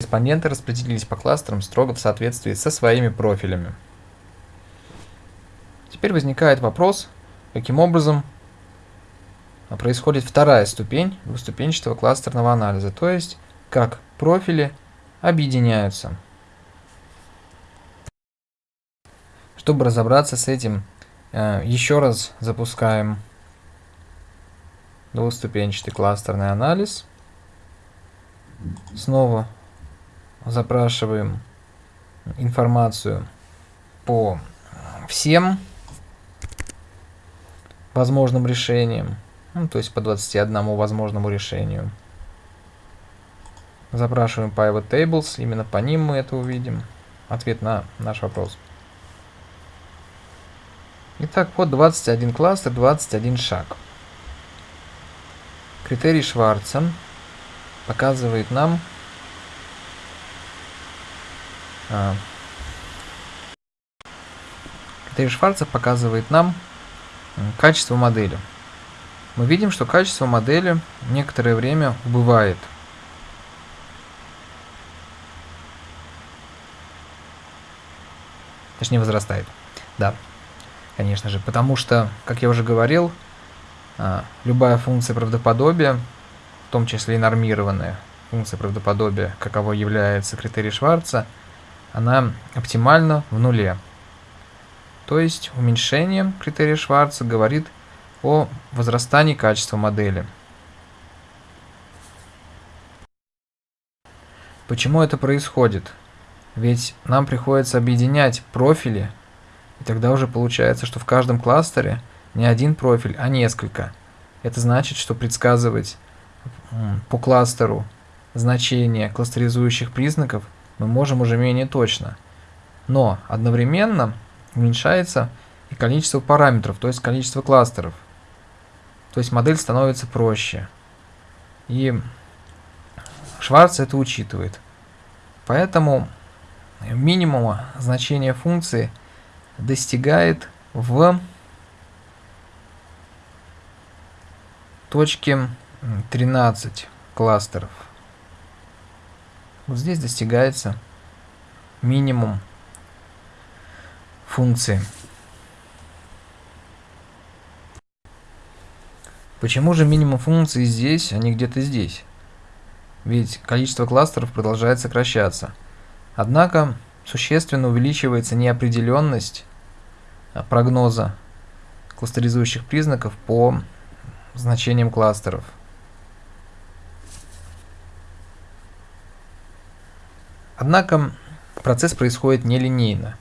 Респонденты распределились по кластерам строго в соответствии со своими профилями. Теперь возникает вопрос, каким образом происходит вторая ступень двуступенчатого кластерного анализа, то есть как профили объединяются. Чтобы разобраться с этим, э, еще раз запускаем двуступенчатый кластерный анализ. Снова запрашиваем информацию по всем возможным решениям, ну, то есть по 21 возможному решению. Запрашиваем pivot tables, именно по ним мы это увидим. Ответ на наш вопрос. Итак, вот 21 кластер, 21 шаг. Критерий Шварца показывает нам критерий Шварца показывает нам качество модели. Мы видим, что качество модели некоторое время убывает. Точнее, возрастает. Да конечно же, потому что, как я уже говорил, а, любая функция правдоподобия, в том числе и нормированная функция правдоподобия, каково является критерий Шварца, она оптимальна в нуле. То есть уменьшение критерия Шварца говорит о возрастании качества модели. Почему это происходит? Ведь нам приходится объединять профили и тогда уже получается, что в каждом кластере не один профиль, а несколько. Это значит, что предсказывать по кластеру значения кластеризующих признаков мы можем уже менее точно. Но одновременно уменьшается и количество параметров, то есть количество кластеров. То есть модель становится проще. И Шварц это учитывает. Поэтому минимума значения функции – достигает в точке 13 кластеров. Вот здесь достигается минимум функции. Почему же минимум функции здесь, а не где-то здесь? Ведь количество кластеров продолжает сокращаться. Однако существенно увеличивается неопределенность Э, прогноза кластеризующих признаков по значениям кластеров. Однако процесс происходит нелинейно.